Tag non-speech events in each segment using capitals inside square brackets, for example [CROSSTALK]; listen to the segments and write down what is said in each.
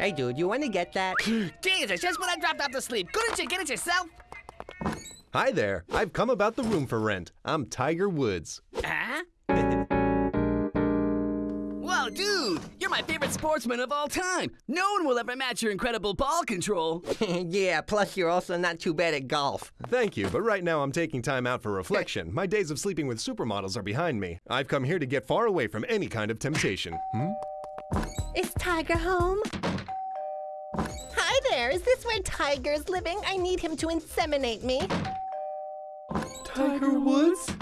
Hey, dude, you want to get that? [GASPS] Jesus, just when I dropped off to sleep. Couldn't you get it yourself? Hi there. I've come about the room for rent. I'm Tiger Woods. Huh? [LAUGHS] Whoa, dude! You're my favorite sportsman of all time! No one will ever match your incredible ball control! [LAUGHS] yeah, plus you're also not too bad at golf. Thank you, but right now I'm taking time out for [LAUGHS] reflection. My days of sleeping with supermodels are behind me. I've come here to get far away from any kind of temptation. Hmm? Is Tiger home? Hi there, is this where Tiger's living? I need him to inseminate me. Tiger Woods?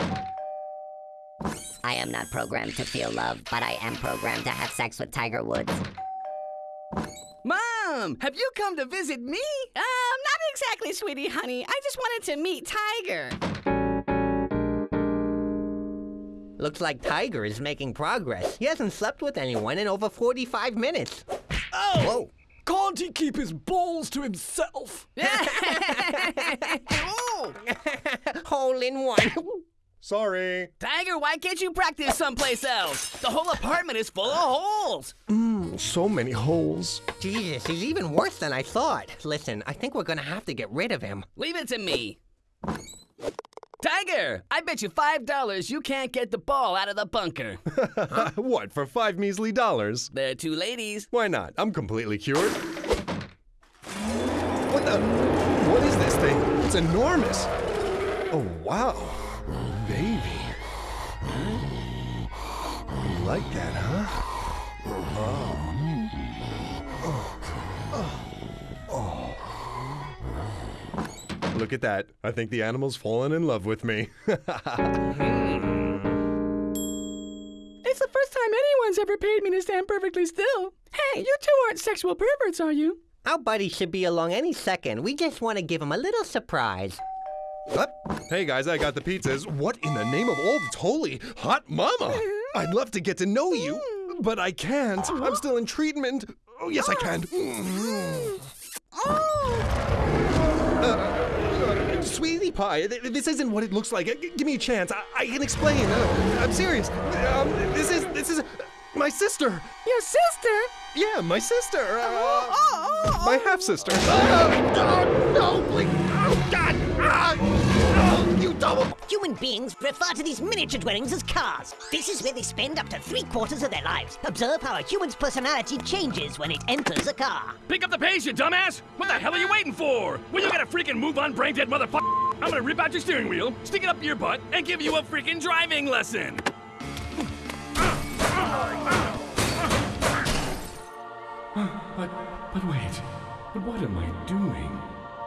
I am not programmed to feel love, but I am programmed to have sex with Tiger Woods. Mom, have you come to visit me? Um, not exactly, sweetie honey. I just wanted to meet Tiger. Looks like Tiger is making progress. He hasn't slept with anyone in over 45 minutes. Oh! Whoa. Can't he keep his balls to himself? [LAUGHS] Ooh. Hole in one. Sorry. Tiger, why can't you practice someplace else? The whole apartment is full of holes. Mmm, So many holes. Jesus, he's even worse than I thought. Listen, I think we're gonna have to get rid of him. Leave it to me. Tiger, I bet you $5 you can't get the ball out of the bunker. [LAUGHS] what, for five measly dollars? There are two ladies. Why not? I'm completely cured. What the? What is this thing? It's enormous. Oh, wow. Baby. You like that, huh? Oh. Oh. Look at that. I think the animal's fallen in love with me. [LAUGHS] It's the first time anyone's ever paid me to stand perfectly still. Hey, you two aren't sexual perverts, are you? Our buddy should be along any second. We just want to give him a little surprise. What? Hey guys, I got the pizzas. What in the name of all that's holy? Hot mama! [LAUGHS] I'd love to get to know you, mm. but I can't. I'm still in treatment. Oh, yes, I can. Sweetie [GASPS] oh, pie, this isn't what it looks like. Give me a chance. I, I can explain. I'm serious. Um, this is this is my sister. Your sister? Yeah, my sister. Uh, my half sister. oh, no, please. Oh, God. Ah, oh, you double. Human beings refer to these miniature dwellings as cars. This is where they spend up to three quarters of their lives. Observe how a human's personality changes when it enters a car. Pick up the pace, you dumbass! What the hell are you waiting for? Will you get a freaking move on, brain dead motherfucker? I'm gonna rip out your steering wheel, stick it up your butt, and give you a freaking driving lesson! But, but wait. But what am I doing?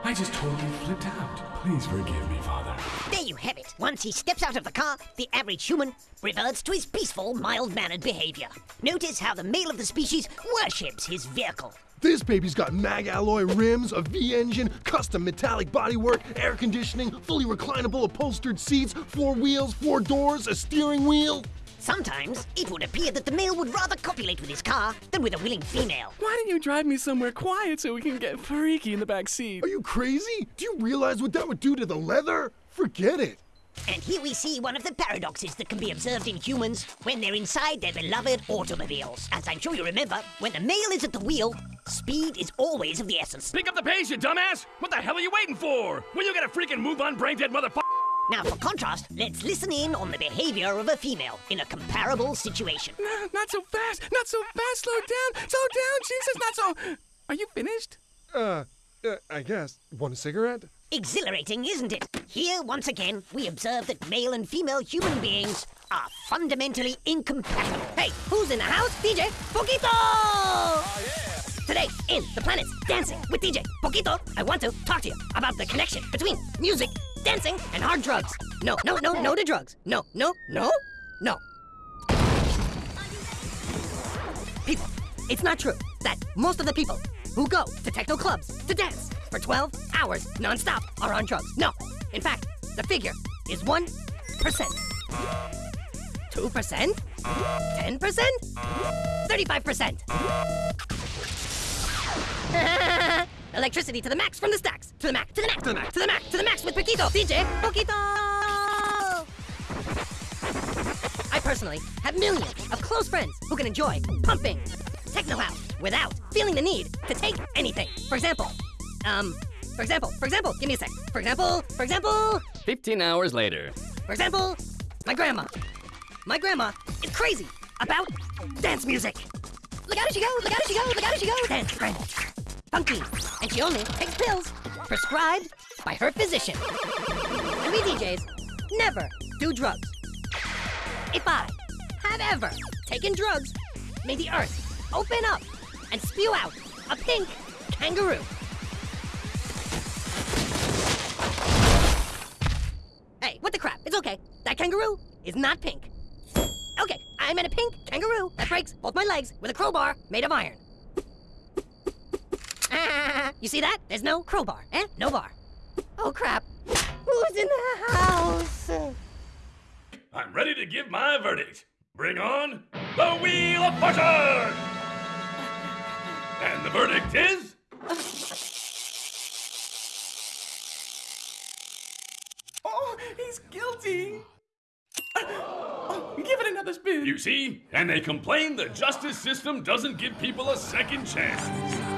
I just totally flipped out. Please forgive me, Father. There you have it. Once he steps out of the car, the average human reverts to his peaceful, mild-mannered behavior. Notice how the male of the species worships his vehicle. This baby's got mag alloy rims, a V engine, custom metallic bodywork, air conditioning, fully reclinable upholstered seats, four wheels, four doors, a steering wheel. Sometimes it would appear that the male would rather copulate with his car than with a willing female. Why don't you drive me somewhere quiet so we can get freaky in the back seat? Are you crazy? Do you realize what that would do to the leather? Forget it. And here we see one of the paradoxes that can be observed in humans when they're inside their beloved automobiles. As I'm sure you remember, when the male is at the wheel, speed is always of the essence. Pick up the pace, you dumbass! What the hell are you waiting for? Will you get a freaking move on, brain dead motherfucker? Now, for contrast, let's listen in on the behavior of a female in a comparable situation. No, not so fast! Not so fast! Slow down! Slow down! Jesus, not so. Are you finished? Uh, uh I guess. Want a cigarette? Exhilarating, isn't it? Here, once again, we observe that male and female human beings are fundamentally incompatible. Hey, who's in the house? DJ Poquito! Oh, yeah! Today, in The Planets Dancing with DJ Poquito, I want to talk to you about the connection between music, dancing, and hard drugs. No, no, no, no to drugs. No, no, no, no. People, it's not true that most of the people who go to techno clubs to dance for 12 hours nonstop are on drugs. No. In fact, the figure is 1%. 2%? 10%? 35%. Electricity to the max from the stacks. To the max, to the max, to the max, to the max, to the max with Poquito. DJ Poquito! I personally have millions of close friends who can enjoy pumping techno house without feeling the need to take anything. For example, um, for example, for example, give me a sec. For example, for example, 15 hours later. for example, my grandma. My grandma is crazy about dance music. Look out as she goes, look out as she goes, look out as she goes. Dance, grandma. Funky. And she only takes pills prescribed by her physician. And we DJs never do drugs. If I had ever taken drugs, may the earth open up and spew out a pink kangaroo. Hey, what the crap? It's okay. That kangaroo is not pink. Okay, I'm in a pink kangaroo that breaks both my legs with a crowbar made of iron. [LAUGHS] You see that? There's no crowbar, eh? No bar. Oh crap. Who's in the house? I'm ready to give my verdict. Bring on the Wheel of Fortune! And the verdict is. Oh, he's guilty. Oh, give it another spin. You see? And they complain the justice system doesn't give people a second chance.